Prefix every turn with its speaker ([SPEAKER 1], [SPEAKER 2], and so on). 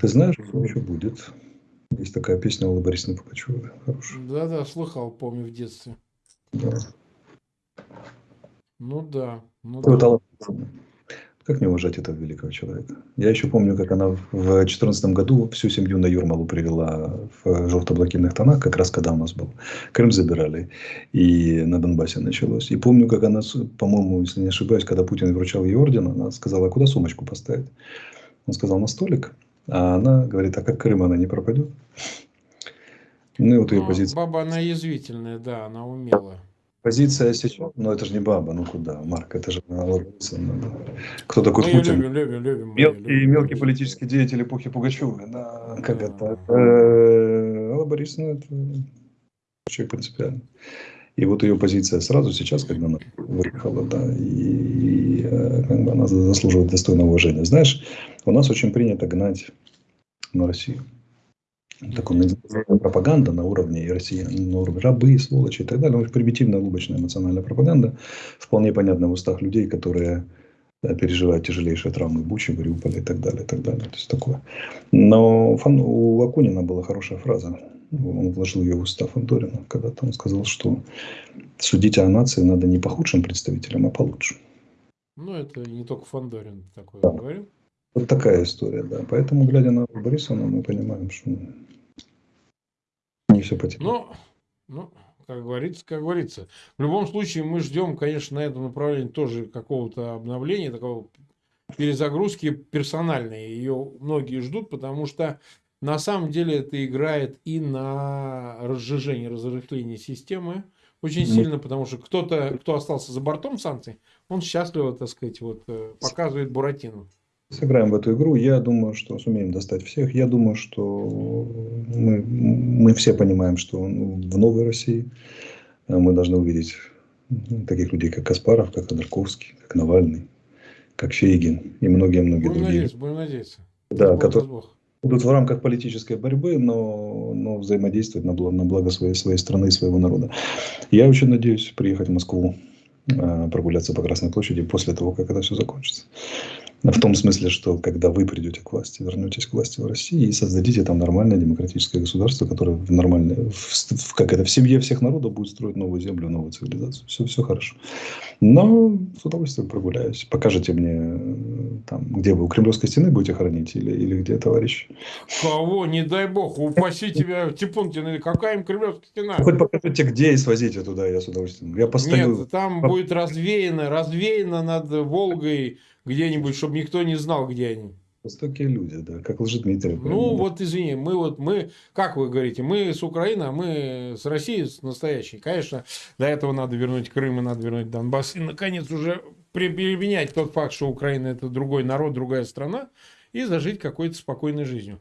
[SPEAKER 1] Ты знаешь, что еще будет? Есть такая песня Аллы Борисовны Пугачевой, хорошая.
[SPEAKER 2] Да-да, слыхал, помню, в детстве.
[SPEAKER 1] Да.
[SPEAKER 2] Ну да, ну да.
[SPEAKER 1] Борисовна. Как не уважать этого великого человека? Я еще помню, как она в 2014 году всю семью на Юрмалу привела в желто-блакитных тонах, как раз когда у нас был. Крым забирали, и на Донбассе началось. И помню, как она, по-моему, если не ошибаюсь, когда Путин вручал ей орден, она сказала, а куда сумочку поставить? Он сказал, на столик. А она говорит, а как Крым, она не пропадет? Ну и вот ее
[SPEAKER 2] Ну,
[SPEAKER 1] позиция.
[SPEAKER 2] баба, она язвительная, да, она умела.
[SPEAKER 1] Позиция сейчас, ну это же не баба, ну куда, Марк, это же Алла Борисовна, да. Кто такой
[SPEAKER 2] Мы ее
[SPEAKER 1] Путин?
[SPEAKER 2] любим, любим, любим.
[SPEAKER 1] Мелкий,
[SPEAKER 2] любим,
[SPEAKER 1] мелкий
[SPEAKER 2] конечно.
[SPEAKER 1] политический деятель эпохи Пугачевой. Да, как
[SPEAKER 2] Да.
[SPEAKER 1] это? Э, Алла Борисовна это человек принципиальный. И вот ее позиция сразу сейчас, когда она выехала, да, и э, как бы она заслуживает достойного уважения. Знаешь, у нас очень принято гнать на Россию. Такая пропаганда на уровне и россиян, на уровне рабы, сволочи и так далее. Очень примитивная, лубочная национальная пропаганда, вполне понятна в устах людей, которые переживают тяжелейшие травмы Бучи, Мариуполя и так далее, и так далее. То есть такое. Но Фан- у Акунина была хорошая фраза. Он вложил ее в уста Фандорина, когда там сказал, что судить о нации надо не по худшим представителям, а по лучшим.
[SPEAKER 2] Ну, это не только Фандорин такое
[SPEAKER 1] Да.
[SPEAKER 2] говорил.
[SPEAKER 1] Вот такая история, да. Поэтому, глядя на Борисовну, мы понимаем, что не все потеряно.
[SPEAKER 2] Ну, ну, как говорится, как говорится. В любом случае, мы ждем, конечно, на этом направлении тоже какого-то обновления, такого перезагрузки персональной. Ее многие ждут, потому что на самом деле это играет и на разжижение, разрыхление системы очень сильно, потому что кто-то, кто остался за бортом санкций, он счастливо, так сказать, вот э, показывает Буратино.
[SPEAKER 1] Сыграем в эту игру. Я думаю, что сумеем достать всех. Я думаю, что мы, мы все понимаем, что в новой России э, мы должны увидеть ну, таких людей, как Каспаров, как Ходорковский, как Навальный, как Фейгин и многие-многие другие.
[SPEAKER 2] надеяться, будем надеяться.
[SPEAKER 1] Да,
[SPEAKER 2] Бог,
[SPEAKER 1] которые
[SPEAKER 2] Бог.
[SPEAKER 1] будут в рамках политической борьбы, но, но взаимодействовать на благо, на благо своей, своей страны и своего народа. Я очень надеюсь приехать в Москву, э, прогуляться по Красной площади после того, как это все закончится. В том смысле, что когда вы придете к власти, вернетесь к власти в России и создадите там нормальное демократическое государство, которое в нормальной, в, как это, в семье всех народов будет строить новую землю, новую цивилизацию. Все, все хорошо. Но с удовольствием прогуляюсь. Покажете мне, э, там, где вы у Кремлевской стены будете хранить или, или где, товарищ?
[SPEAKER 2] Кого, не дай бог, упаси тебя, Типункин, какая им кремлевская стена?
[SPEAKER 1] Хоть покажите, где и свозите туда, я с удовольствием. Я постою.
[SPEAKER 2] Нет, там будет развеяно, развеяно над Волгой где-нибудь, чтобы никто не знал, где они.
[SPEAKER 1] Жестокие люди, да, как Лжедмитрий.
[SPEAKER 2] Ну, вот извини, мы вот, мы, как вы говорите, мы с Украины, а мы с Россией с настоящей. Конечно, до этого надо вернуть Крым и надо вернуть Донбасс. И, наконец, уже при- переменять тот факт, что Украина – это другой народ, другая страна, и зажить какой-то спокойной жизнью.